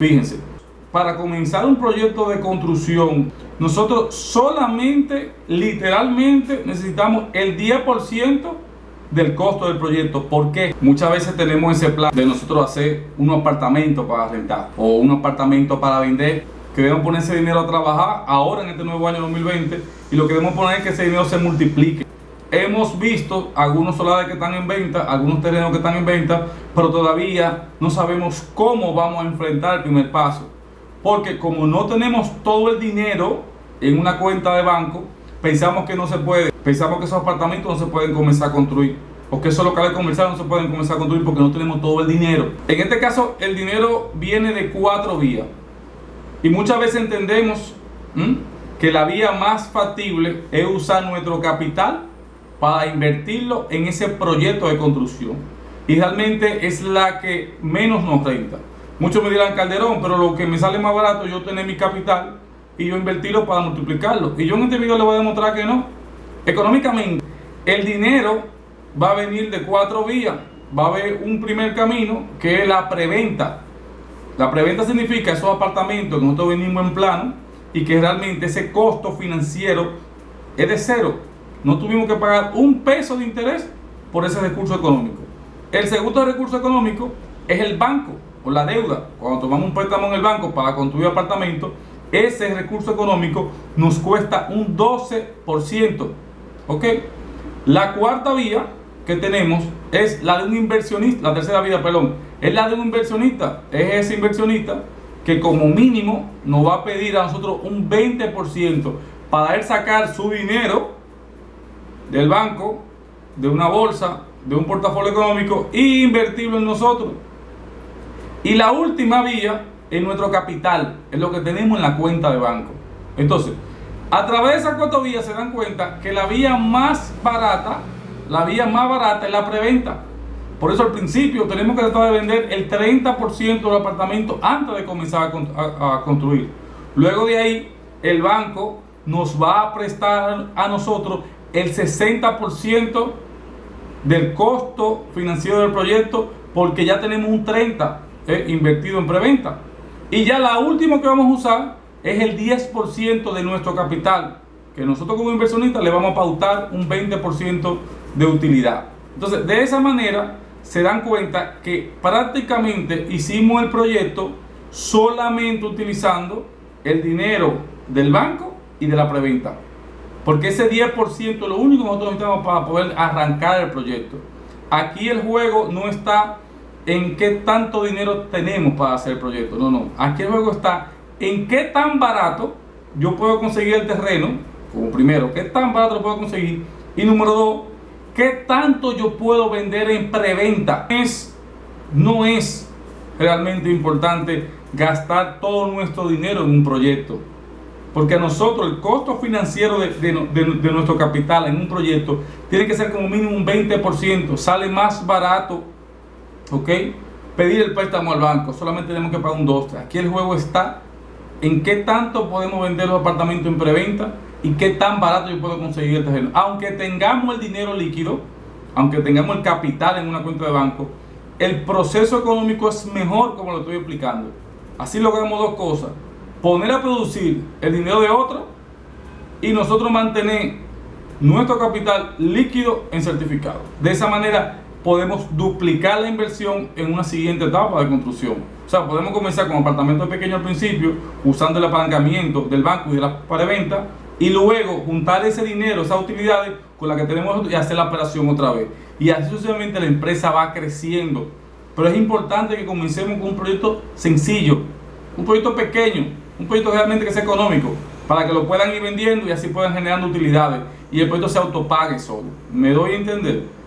Fíjense, para comenzar un proyecto de construcción, nosotros solamente, literalmente, necesitamos el 10% del costo del proyecto. ¿Por qué? Muchas veces tenemos ese plan de nosotros hacer un apartamento para rentar o un apartamento para vender. Queremos poner ese dinero a trabajar ahora en este nuevo año 2020 y lo que queremos poner es que ese dinero se multiplique. Hemos visto algunos solares que están en venta, algunos terrenos que están en venta, pero todavía no sabemos cómo vamos a enfrentar el primer paso. Porque como no tenemos todo el dinero en una cuenta de banco, pensamos que no se puede, pensamos que esos apartamentos no se pueden comenzar a construir. O que esos locales comerciales no se pueden comenzar a construir porque no tenemos todo el dinero. En este caso, el dinero viene de cuatro vías. Y muchas veces entendemos que la vía más factible es usar nuestro capital para invertirlo en ese proyecto de construcción. Y realmente es la que menos nos renta. Muchos me dirán Calderón, pero lo que me sale más barato yo tener mi capital y yo invertirlo para multiplicarlo. Y yo en este video le voy a demostrar que no. Económicamente, el dinero va a venir de cuatro vías. Va a haber un primer camino que es la preventa. La preventa significa esos apartamentos que nosotros venimos en plano y que realmente ese costo financiero es de cero no tuvimos que pagar un peso de interés por ese recurso económico. El segundo recurso económico es el banco o la deuda. Cuando tomamos un préstamo en el banco para construir apartamentos, ese recurso económico nos cuesta un 12%. ¿Ok? La cuarta vía que tenemos es la de un inversionista, la tercera vía, perdón, es la de un inversionista. Es ese inversionista que como mínimo nos va a pedir a nosotros un 20% para él sacar su dinero del banco, de una bolsa, de un portafolio económico e invertirlo en nosotros. Y la última vía es nuestro capital, es lo que tenemos en la cuenta de banco. Entonces, a través de esas cuatro vías se dan cuenta que la vía más barata, la vía más barata es la preventa. Por eso al principio tenemos que tratar de vender el 30% del apartamento antes de comenzar a construir. Luego de ahí, el banco nos va a prestar a nosotros el 60% del costo financiero del proyecto porque ya tenemos un 30% eh, invertido en preventa. Y ya la última que vamos a usar es el 10% de nuestro capital, que nosotros como inversionistas le vamos a pautar un 20% de utilidad. Entonces, de esa manera se dan cuenta que prácticamente hicimos el proyecto solamente utilizando el dinero del banco y de la preventa. Porque ese 10% es lo único que nosotros necesitamos para poder arrancar el proyecto. Aquí el juego no está en qué tanto dinero tenemos para hacer el proyecto. No, no. Aquí el juego está en qué tan barato yo puedo conseguir el terreno. Como primero, qué tan barato lo puedo conseguir. Y número dos, qué tanto yo puedo vender en preventa. Es, no es realmente importante gastar todo nuestro dinero en un proyecto. Porque a nosotros el costo financiero de, nuestro capital en un proyecto tiene que ser como mínimo un 20%. Sale más barato, ¿ok? Pedir el préstamo al banco. Solamente tenemos que pagar un 2. Aquí el juego está en qué tanto podemos vender los apartamentos en preventa y qué tan barato yo puedo conseguir el terreno. Aunque tengamos el dinero líquido, aunque tengamos el capital en una cuenta de banco, el proceso económico es mejor como lo estoy explicando. Así logramos dos cosas poner a producir el dinero de otro y nosotros mantener nuestro capital líquido en certificado. De esa manera podemos duplicar la inversión en una siguiente etapa de construcción. O sea, podemos comenzar con apartamentos pequeños al principio, usando el apalancamiento del banco y de la preventa, y luego juntar ese dinero, esas utilidades con las que tenemos y hacer la operación otra vez. Y así sucesivamente la empresa va creciendo. Pero es importante que comencemos con un proyecto sencillo, un proyecto pequeño, un proyecto realmente que sea económico, para que lo puedan ir vendiendo y así puedan generar utilidades y el proyecto se autopague solo. ¿Me doy a entender?